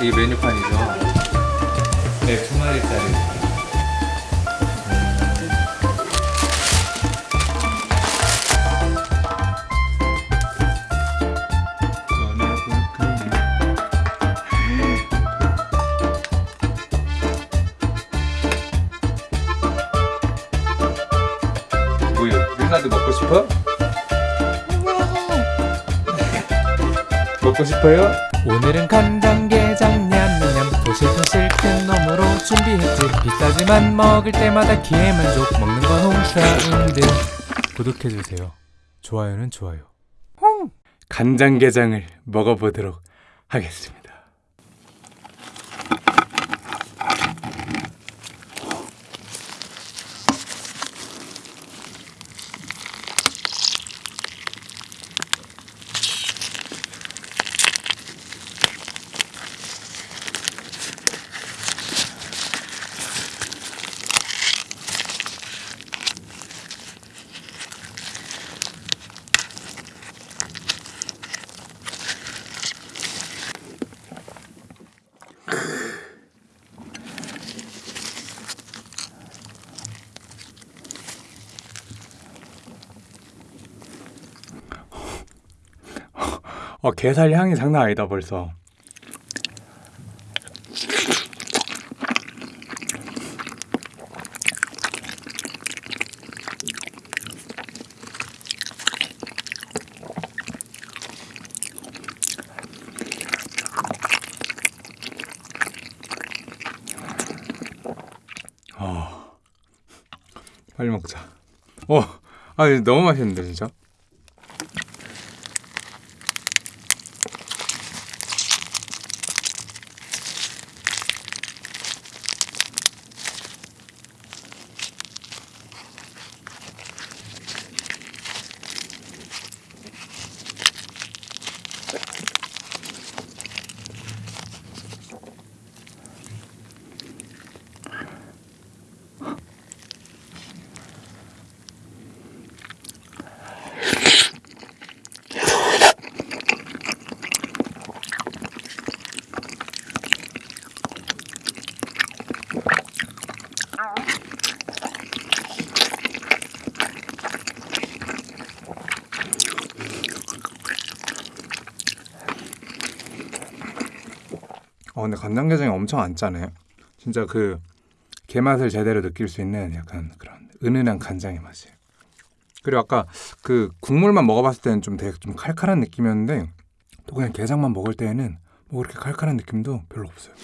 이게 메뉴판이죠. 네, 두 마리짜리. 윤나도 먹고 싶어? 먹고 싶어요? 오늘은 간장게장 냠냠 도실도실 큰 놈으로 준비했지. 비싸지만 먹을 때마다 기회만족 먹는 건 홍사운드 구독해주세요. 좋아요는 좋아요. 간장게장을 먹어보도록 하겠습니다. 어, 게살 향이 장난 아니다 벌써. 어, 빨리 먹자. 어, 아 너무 맛있는데 진짜. 근데 간장게장이 엄청 안 짜네. 진짜 그 게맛을 제대로 느낄 수 있는 약간 그런 은은한 간장의 맛이에요. 그리고 아까 그 국물만 먹어봤을 때는 좀 되게 좀 칼칼한 느낌이었는데 또 그냥 게장만 먹을 때에는 뭐 그렇게 칼칼한 느낌도 별로 없어요.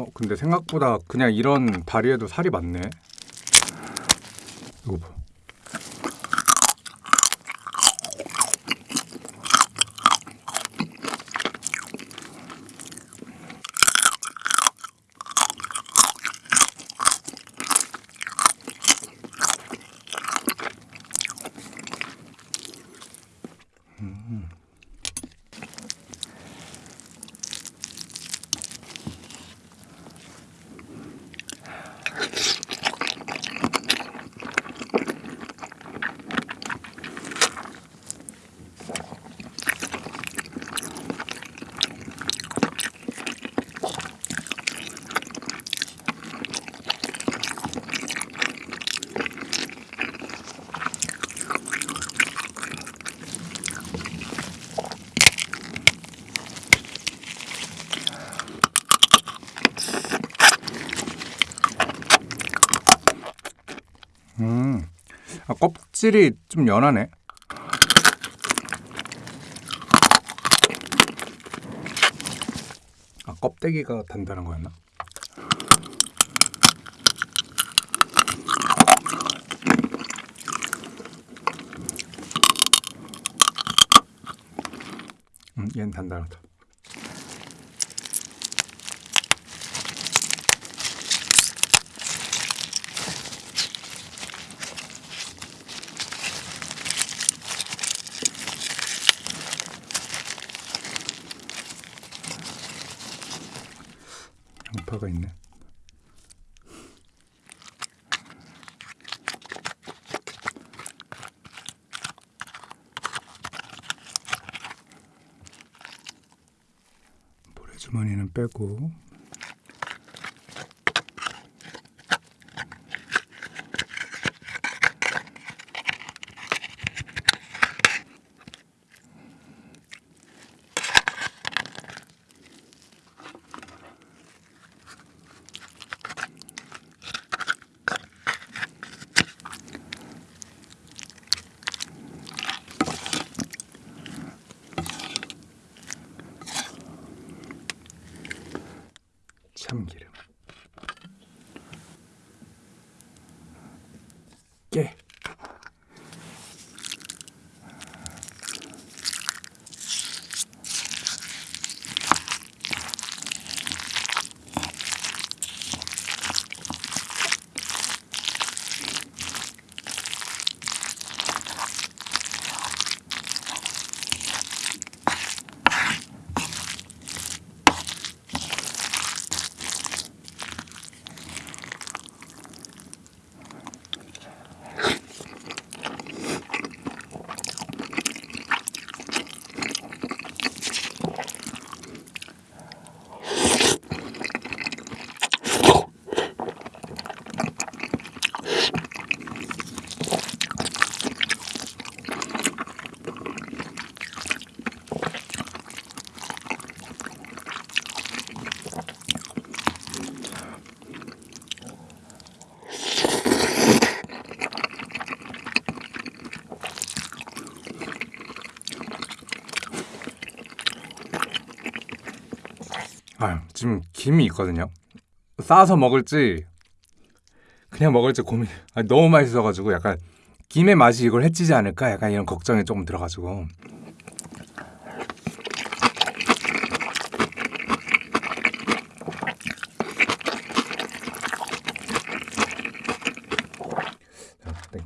어 근데 생각보다 그냥 이런 다리에도 살이 많네. 이거 봐. 아, 껍질이 좀 연하네. 아 껍데기가 단단한 거였나? 음, 얘는 단단하다. 양파가 있네. 모래주머니는 빼고 참기름 아 지금 김이 있거든요. 싸서 먹을지 그냥 먹을지 고민. 아, 너무 맛있어가지고 약간 김의 맛이 이걸 해치지 않을까 약간 이런 걱정이 조금 들어가지고.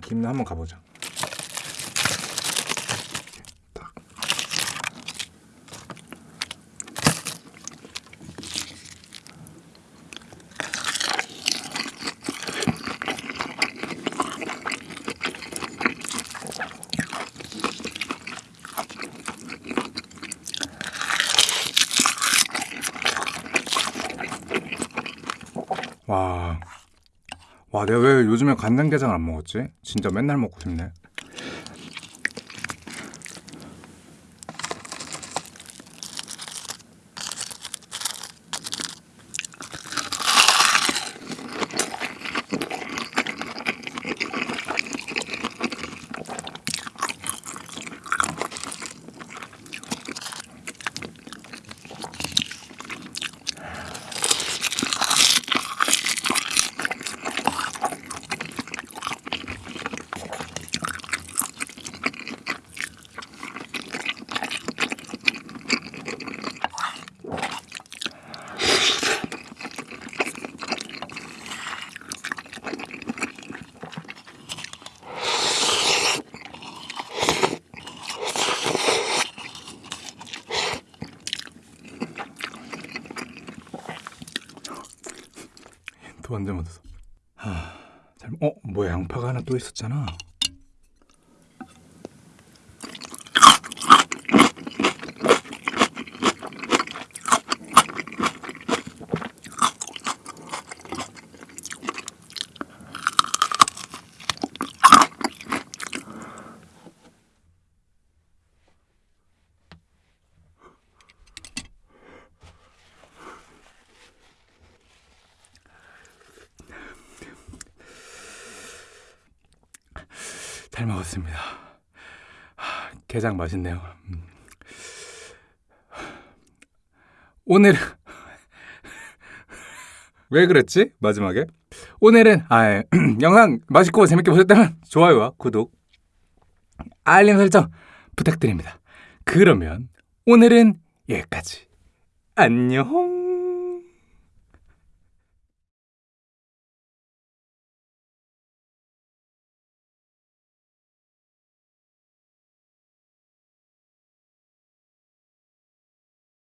김 한번 가보자. 와. 와, 내가 왜 요즘에 간장게장 안 먹었지? 진짜 맨날 먹고 싶네. 또 완전 묻었어. 하, 잘, 어, 뭐야 양파가 하나 또 있었잖아. 잘 먹었습니다. 하, 게장 맛있네요. 음. 오늘 왜 그랬지? 마지막에 오늘은 아, 예. 영상 맛있고 재밌게 보셨다면 좋아요와 구독, 알림 설정 부탁드립니다. 그러면 오늘은 여기까지. 안녕.